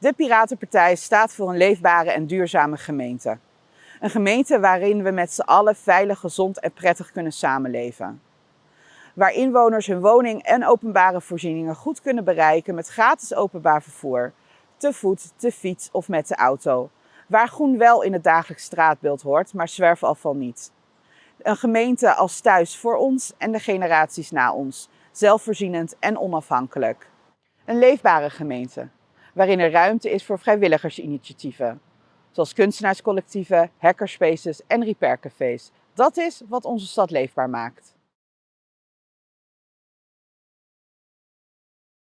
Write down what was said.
De Piratenpartij staat voor een leefbare en duurzame gemeente. Een gemeente waarin we met z'n allen veilig, gezond en prettig kunnen samenleven. Waar inwoners hun woning en openbare voorzieningen goed kunnen bereiken met gratis openbaar vervoer, te voet, te fiets of met de auto. Waar groen wel in het dagelijks straatbeeld hoort, maar zwerfafval niet. Een gemeente als thuis voor ons en de generaties na ons, zelfvoorzienend en onafhankelijk. Een leefbare gemeente, waarin er ruimte is voor vrijwilligersinitiatieven, zoals kunstenaarscollectieven, hackerspaces en repaircafés. Dat is wat onze stad leefbaar maakt.